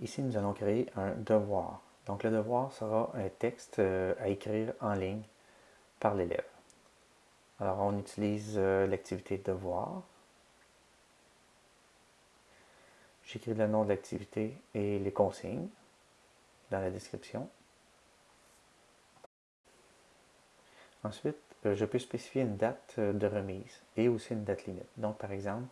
Ici, nous allons créer un devoir. Donc, le devoir sera un texte euh, à écrire en ligne par l'élève. Alors, on utilise euh, l'activité devoir. J'écris le nom de l'activité et les consignes dans la description. Ensuite, euh, je peux spécifier une date de remise et aussi une date limite. Donc, par exemple,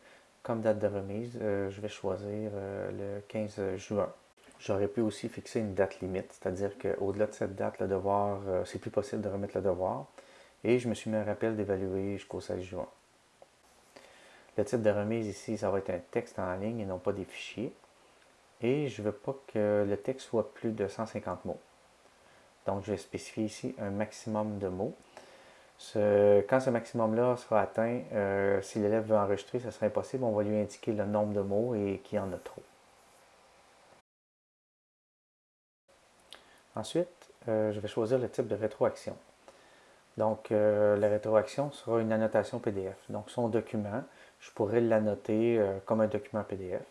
comme date de remise, euh, je vais choisir euh, le 15 juin. J'aurais pu aussi fixer une date limite, c'est-à-dire qu'au-delà de cette date, le devoir, euh, c'est plus possible de remettre le devoir. Et je me suis mis un rappel d'évaluer jusqu'au 16 juin. Le type de remise ici, ça va être un texte en ligne et non pas des fichiers. Et je ne veux pas que le texte soit plus de 150 mots. Donc, je vais spécifier ici un maximum de mots quand ce maximum-là sera atteint, euh, si l'élève veut enregistrer, ce sera impossible. On va lui indiquer le nombre de mots et qu'il en a trop. Ensuite, euh, je vais choisir le type de rétroaction. Donc, euh, la rétroaction sera une annotation PDF. Donc, son document, je pourrais l'annoter comme un document PDF.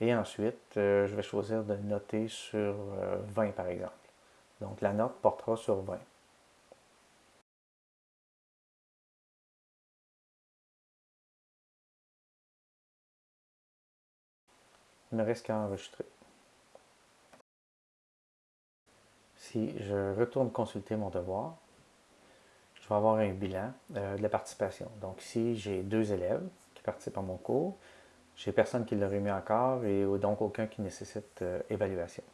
Et ensuite, je vais choisir de noter sur 20, par exemple. Donc, la note portera sur 20. Ne reste qu'à enregistrer. Si je retourne consulter mon devoir, je vais avoir un bilan euh, de la participation. Donc ici, j'ai deux élèves qui participent à mon cours. J'ai personne qui l'a remis encore et donc aucun qui nécessite euh, évaluation.